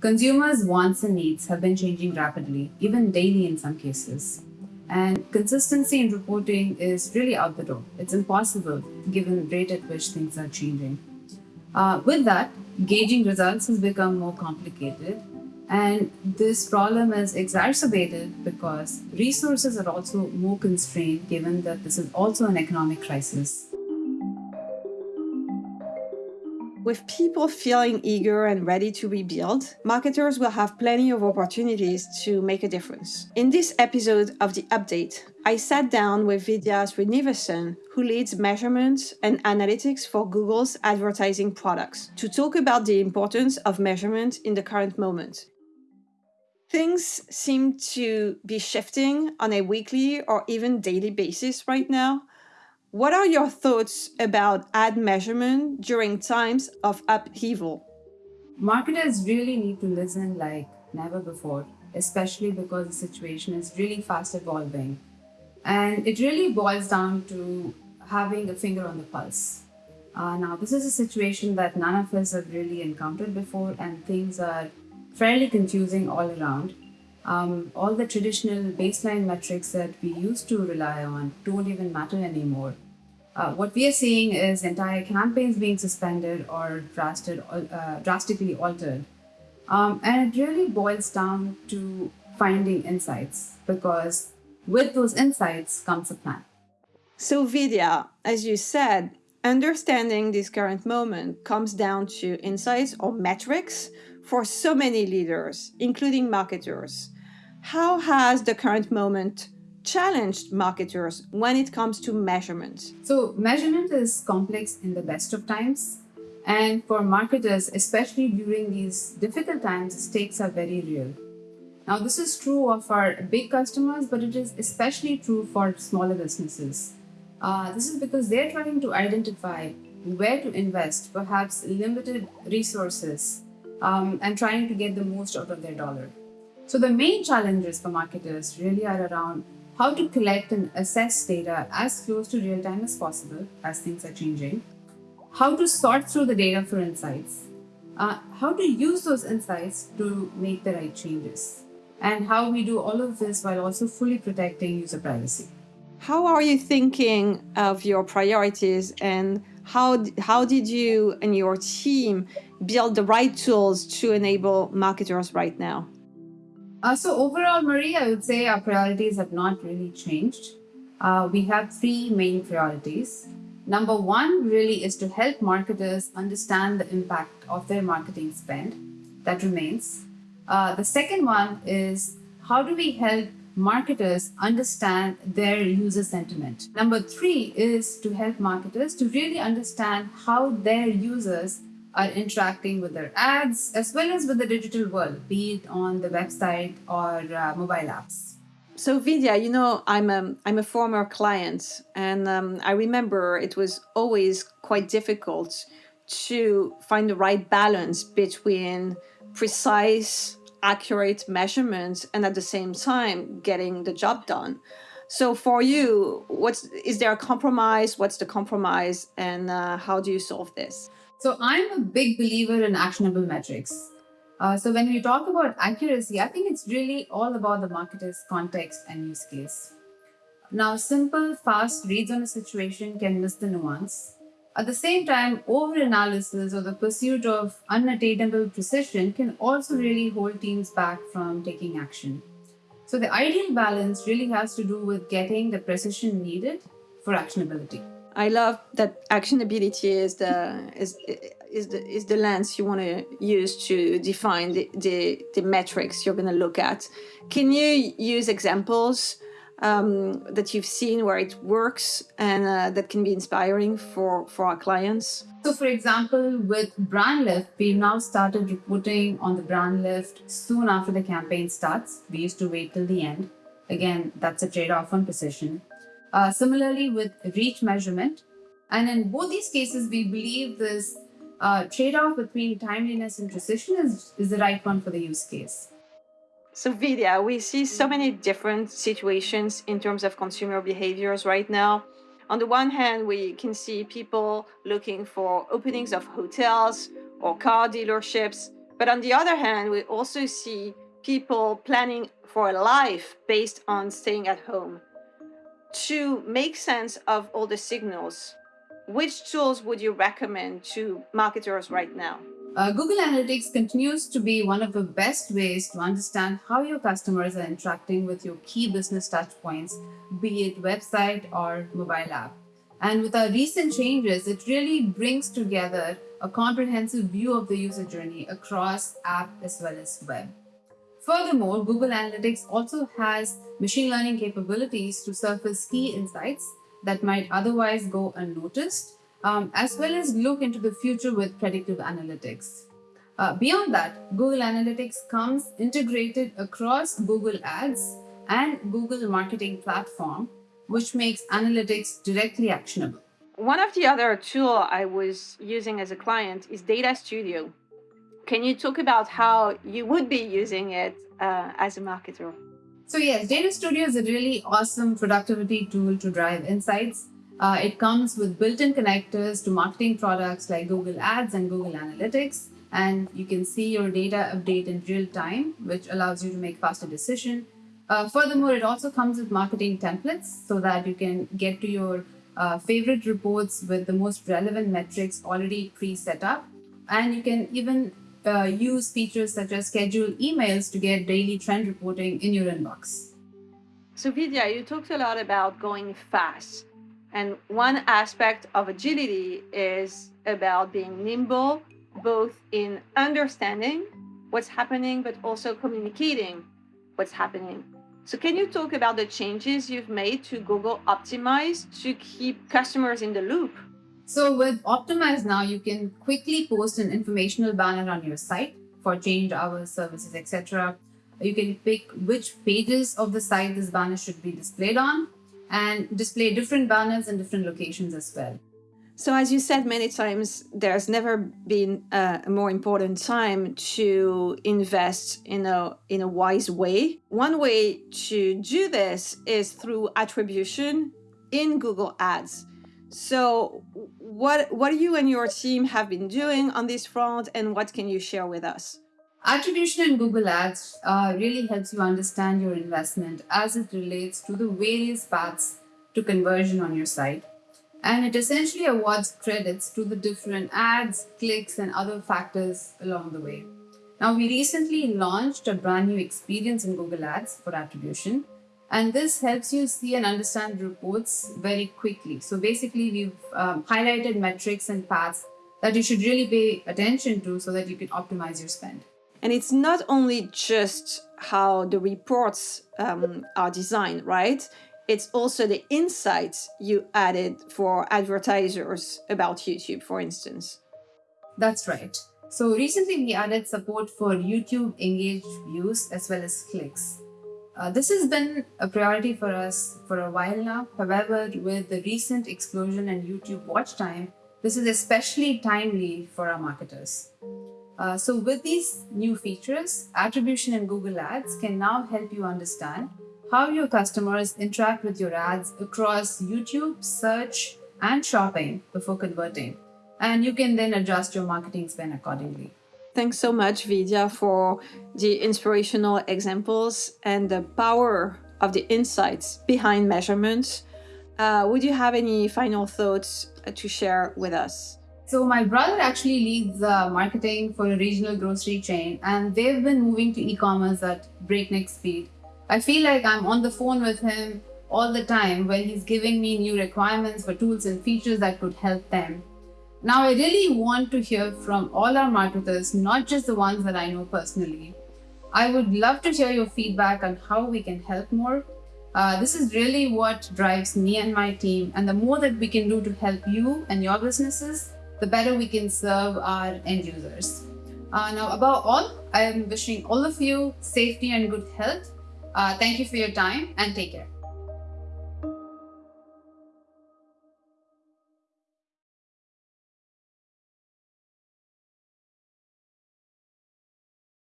Consumers' wants and needs have been changing rapidly, even daily in some cases. And consistency in reporting is really out the door. It's impossible given the rate at which things are changing. Uh, with that, gauging results has become more complicated. And this problem is exacerbated because resources are also more constrained given that this is also an economic crisis. With people feeling eager and ready to rebuild, marketers will have plenty of opportunities to make a difference. In this episode of The Update, I sat down with Vidya Srinivasan, who leads measurement and analytics for Google's advertising products, to talk about the importance of measurement in the current moment. Things seem to be shifting on a weekly or even daily basis right now, what are your thoughts about ad measurement during times of upheaval? Marketers really need to listen like never before, especially because the situation is really fast evolving. And it really boils down to having a finger on the pulse. Uh, now, this is a situation that none of us have really encountered before, and things are fairly confusing all around. Um, all the traditional baseline metrics that we used to rely on don't even matter anymore. Uh, what we are seeing is entire campaigns being suspended or drastic, uh, drastically altered. Um, and it really boils down to finding insights because with those insights comes a plan. So Vidya, as you said, understanding this current moment comes down to insights or metrics for so many leaders, including marketers. How has the current moment challenged marketers when it comes to measurement? So measurement is complex in the best of times. And for marketers, especially during these difficult times, stakes are very real. Now, this is true of our big customers, but it is especially true for smaller businesses. Uh, this is because they're trying to identify where to invest, perhaps limited resources, um, and trying to get the most out of their dollar. So the main challenges for marketers really are around how to collect and assess data as close to real time as possible as things are changing, how to sort through the data for insights, uh, how to use those insights to make the right changes, and how we do all of this while also fully protecting user privacy. How are you thinking of your priorities and how, how did you and your team build the right tools to enable marketers right now? Uh, so overall, Marie, I would say our priorities have not really changed. Uh, we have three main priorities. Number one really is to help marketers understand the impact of their marketing spend. That remains. Uh, the second one is how do we help marketers understand their user sentiment? Number three is to help marketers to really understand how their users are interacting with their ads as well as with the digital world, be it on the website or uh, mobile apps. So Vidya, you know, I'm a, I'm a former client and um, I remember it was always quite difficult to find the right balance between precise, accurate measurements and at the same time getting the job done. So for you, what's is there a compromise? What's the compromise and uh, how do you solve this? So I'm a big believer in actionable metrics. Uh, so when we talk about accuracy, I think it's really all about the marketer's context and use case. Now, simple, fast reads on a situation can miss the nuance. At the same time, over-analysis or the pursuit of unattainable precision can also really hold teams back from taking action. So the ideal balance really has to do with getting the precision needed for actionability. I love that actionability is the is is the is the lens you want to use to define the, the, the metrics you're going to look at. Can you use examples um, that you've seen where it works and uh, that can be inspiring for for our clients? So, for example, with brand lift, we've now started reporting on the brand lift soon after the campaign starts. We used to wait till the end. Again, that's a trade-off on precision. Uh, similarly with reach measurement. And in both these cases, we believe this uh, trade-off between timeliness and precision is, is the right one for the use case. So Vidya, we see so many different situations in terms of consumer behaviors right now. On the one hand, we can see people looking for openings of hotels or car dealerships But on the other hand, we also see people planning for a life based on staying at home. To make sense of all the signals, which tools would you recommend to marketers right now? Uh, Google Analytics continues to be one of the best ways to understand how your customers are interacting with your key business touchpoints, be it website or mobile app. And with our recent changes, it really brings together a comprehensive view of the user journey across app as well as web. Furthermore, Google Analytics also has machine learning capabilities to surface key insights that might otherwise go unnoticed um, as well as look into the future with predictive analytics. Uh, beyond that, Google Analytics comes integrated across Google Ads and Google Marketing Platform, which makes analytics directly actionable. One of the other tool I was using as a client is Data Studio. Can you talk about how you would be using it uh, as a marketer? So yes, Data Studio is a really awesome productivity tool to drive insights uh, it comes with built-in connectors to marketing products like Google Ads and Google Analytics. And you can see your data update in real time, which allows you to make faster decision. Uh, furthermore, it also comes with marketing templates so that you can get to your uh, favorite reports with the most relevant metrics already pre-set up. And you can even uh, use features such as schedule emails to get daily trend reporting in your inbox. So Vidya, you talked a lot about going fast. And one aspect of agility is about being nimble, both in understanding what's happening, but also communicating what's happening. So can you talk about the changes you've made to Google Optimize to keep customers in the loop? So with Optimize now, you can quickly post an informational banner on your site for change hours, services, etc. You can pick which pages of the site this banner should be displayed on and display different banners in different locations as well. So as you said many times, there's never been a more important time to invest in a, in a wise way. One way to do this is through attribution in Google Ads. So what, what you and your team have been doing on this front and what can you share with us? Attribution in Google Ads uh, really helps you understand your investment as it relates to the various paths to conversion on your site. And it essentially awards credits to the different ads, clicks, and other factors along the way. Now, we recently launched a brand new experience in Google Ads for attribution, and this helps you see and understand reports very quickly. So basically, we've um, highlighted metrics and paths that you should really pay attention to so that you can optimize your spend. And it's not only just how the reports um, are designed, right? It's also the insights you added for advertisers about YouTube, for instance. That's right. So recently we added support for YouTube engaged views as well as clicks. Uh, this has been a priority for us for a while now. However, with the recent explosion in YouTube watch time, this is especially timely for our marketers. Uh, so with these new features, attribution in Google Ads can now help you understand how your customers interact with your ads across YouTube, search, and shopping before converting. And you can then adjust your marketing spend accordingly. Thanks so much, Vidya, for the inspirational examples and the power of the insights behind measurements. Uh, would you have any final thoughts to share with us? So my brother actually leads uh, marketing for a regional grocery chain and they've been moving to e-commerce at breakneck speed. I feel like I'm on the phone with him all the time when he's giving me new requirements for tools and features that could help them. Now I really want to hear from all our marketers, not just the ones that I know personally. I would love to hear your feedback on how we can help more. Uh, this is really what drives me and my team and the more that we can do to help you and your businesses, the better we can serve our end users. Uh, now, above all, I am wishing all of you safety and good health. Uh, thank you for your time and take care.